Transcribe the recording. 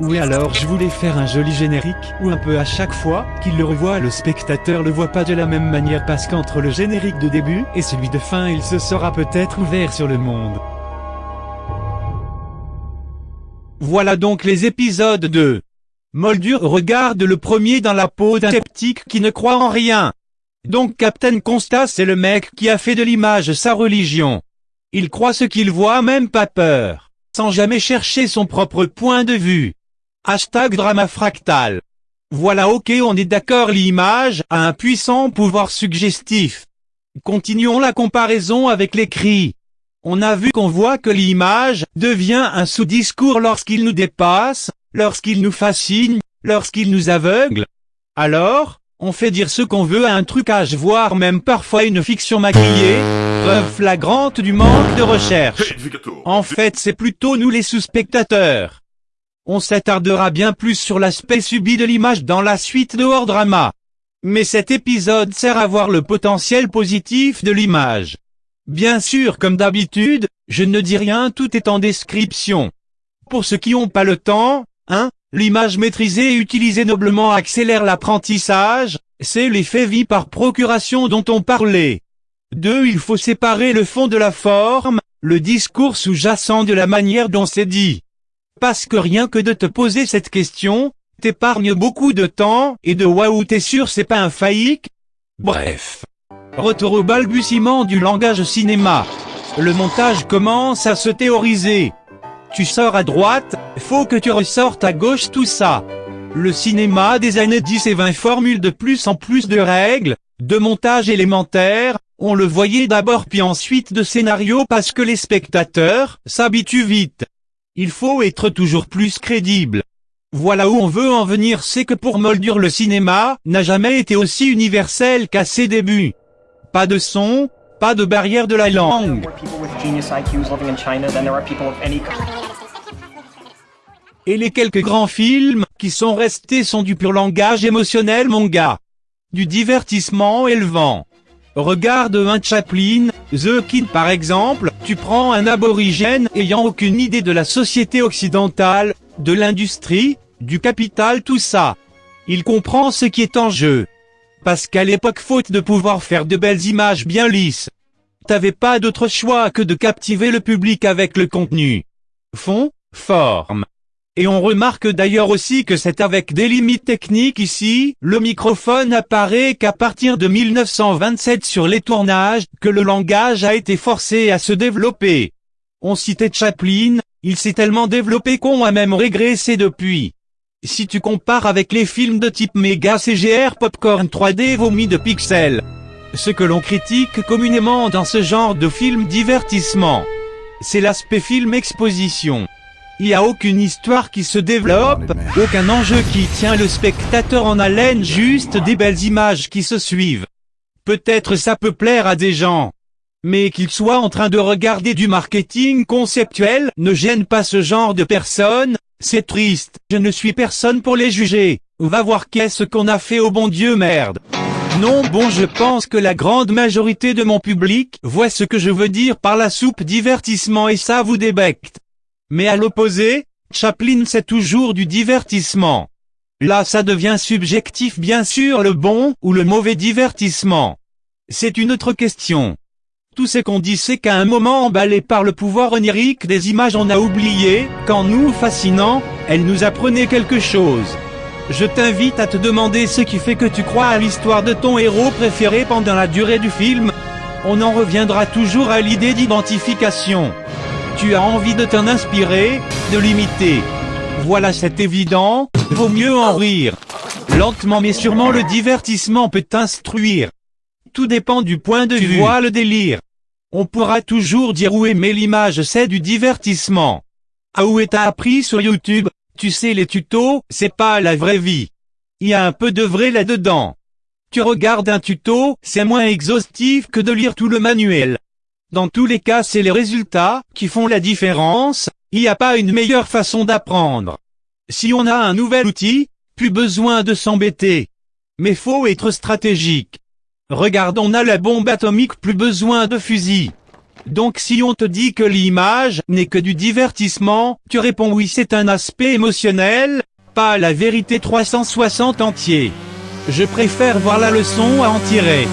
Oui alors je voulais faire un joli générique, où un peu à chaque fois qu'il le revoit le spectateur le voit pas de la même manière parce qu'entre le générique de début et celui de fin il se sera peut-être ouvert sur le monde. Voilà donc les épisodes de Moldur regarde le premier dans la peau d'un sceptique qui ne croit en rien. Donc Captain Constat c'est le mec qui a fait de l'image sa religion. Il croit ce qu'il voit même pas peur, sans jamais chercher son propre point de vue. Hashtag drama fractal. Voilà ok on est d'accord l'image a un puissant pouvoir suggestif. Continuons la comparaison avec l'écrit. On a vu qu'on voit que l'image devient un sous-discours lorsqu'il nous dépasse, lorsqu'il nous fascine, lorsqu'il nous aveugle. Alors, on fait dire ce qu'on veut à un trucage voire même parfois une fiction maquillée, preuve flagrante du manque de recherche. En fait c'est plutôt nous les sous-spectateurs. On s'attardera bien plus sur l'aspect subi de l'image dans la suite de Hors Drama. Mais cet épisode sert à voir le potentiel positif de l'image. Bien sûr comme d'habitude, je ne dis rien tout est en description. Pour ceux qui n'ont pas le temps, hein, l'image maîtrisée et utilisée noblement accélère l'apprentissage, c'est l'effet vie par procuration dont on parlait. 2. Il faut séparer le fond de la forme, le discours sous-jacent de la manière dont c'est dit parce que rien que de te poser cette question, t'épargne beaucoup de temps et de waouh t'es sûr c'est pas un faillique Bref. Retour au balbutiement du langage cinéma. Le montage commence à se théoriser. Tu sors à droite, faut que tu ressortes à gauche tout ça. Le cinéma des années 10 et 20 formule de plus en plus de règles, de montage élémentaire, on le voyait d'abord puis ensuite de scénario parce que les spectateurs s'habituent vite. Il faut être toujours plus crédible. Voilà où on veut en venir c'est que pour Moldur le cinéma n'a jamais été aussi universel qu'à ses débuts. Pas de son, pas de barrière de la langue. Et les quelques grands films qui sont restés sont du pur langage émotionnel mon gars. Du divertissement élevant. Regarde un Chaplin, The Kid par exemple, tu prends un aborigène ayant aucune idée de la société occidentale, de l'industrie, du capital tout ça. Il comprend ce qui est en jeu. Parce qu'à l'époque faute de pouvoir faire de belles images bien lisses, t'avais pas d'autre choix que de captiver le public avec le contenu. Fond, forme. Et on remarque d'ailleurs aussi que c'est avec des limites techniques ici, le microphone apparaît qu'à partir de 1927 sur les tournages, que le langage a été forcé à se développer. On citait Chaplin, il s'est tellement développé qu'on a même régressé depuis. Si tu compares avec les films de type méga CGR popcorn 3D vomi de pixels, ce que l'on critique communément dans ce genre de film divertissement, c'est l'aspect film exposition. Il n'y a aucune histoire qui se développe, aucun enjeu qui tient le spectateur en haleine, juste des belles images qui se suivent. Peut-être ça peut plaire à des gens. Mais qu'ils soient en train de regarder du marketing conceptuel ne gêne pas ce genre de personnes, c'est triste, je ne suis personne pour les juger. Va voir qu'est-ce qu'on a fait au bon Dieu merde. Non bon je pense que la grande majorité de mon public voit ce que je veux dire par la soupe divertissement et ça vous débecte. Mais à l'opposé, Chaplin c'est toujours du divertissement. Là ça devient subjectif bien sûr le bon ou le mauvais divertissement. C'est une autre question. Tout ce qu'on dit c'est qu'à un moment emballé par le pouvoir onirique des images on a oublié, qu'en nous fascinant, elles nous apprenaient quelque chose. Je t'invite à te demander ce qui fait que tu crois à l'histoire de ton héros préféré pendant la durée du film. On en reviendra toujours à l'idée d'identification. Tu as envie de t'en inspirer, de l'imiter. Voilà c'est évident, vaut mieux en rire. Lentement mais sûrement le divertissement peut t'instruire. Tout dépend du point de vue. vois le délire. On pourra toujours dire où aimer l'image c'est du divertissement. Ah où est appris sur YouTube, tu sais les tutos, c'est pas la vraie vie. Il y a un peu de vrai là-dedans. Tu regardes un tuto, c'est moins exhaustif que de lire tout le manuel. Dans tous les cas c'est les résultats qui font la différence, il n'y a pas une meilleure façon d'apprendre. Si on a un nouvel outil, plus besoin de s'embêter. Mais faut être stratégique. Regarde on a la bombe atomique plus besoin de fusil. Donc si on te dit que l'image n'est que du divertissement, tu réponds oui c'est un aspect émotionnel, pas la vérité 360 entier. Je préfère voir la leçon à en tirer.